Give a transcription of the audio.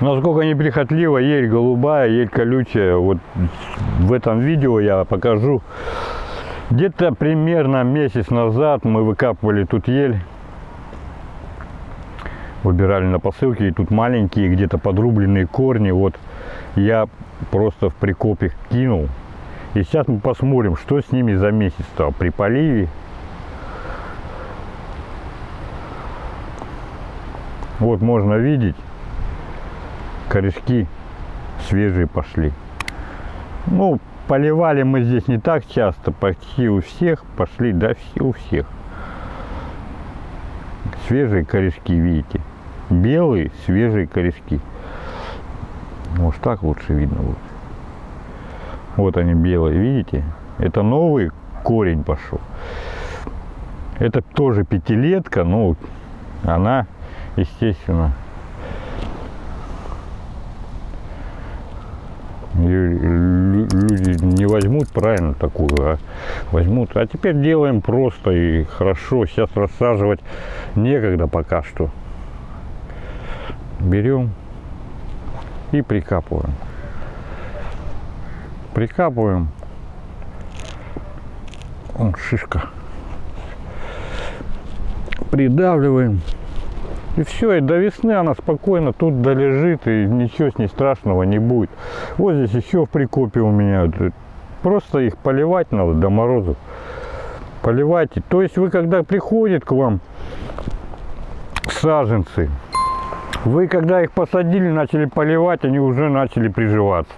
Насколько неприхотлива ель голубая, ель колючая. Вот в этом видео я покажу. Где-то примерно месяц назад мы выкапывали тут ель. Выбирали на посылке. И тут маленькие, где-то подрубленные корни. Вот я просто в прикопе кинул. И сейчас мы посмотрим, что с ними за месяц-то при поливе. Вот можно видеть, корешки свежие пошли. Ну, поливали мы здесь не так часто, почти у всех пошли, да, все у всех. Свежие корешки, видите, белые свежие корешки. Может так лучше видно будет. Вот они белые, видите? Это новый корень пошел. Это тоже пятилетка, но она, естественно, люди не возьмут правильно такую, а возьмут. А теперь делаем просто и хорошо. Сейчас рассаживать некогда пока что. Берем и прикапываем прикапываем. Вон шишка. Придавливаем. И все, и до весны она спокойно тут долежит, и ничего с ней страшного не будет. Вот здесь еще в прикопе у меня. Просто их поливать надо до морозов. Поливайте. То есть вы когда приходит к вам саженцы, вы когда их посадили, начали поливать, они уже начали приживаться.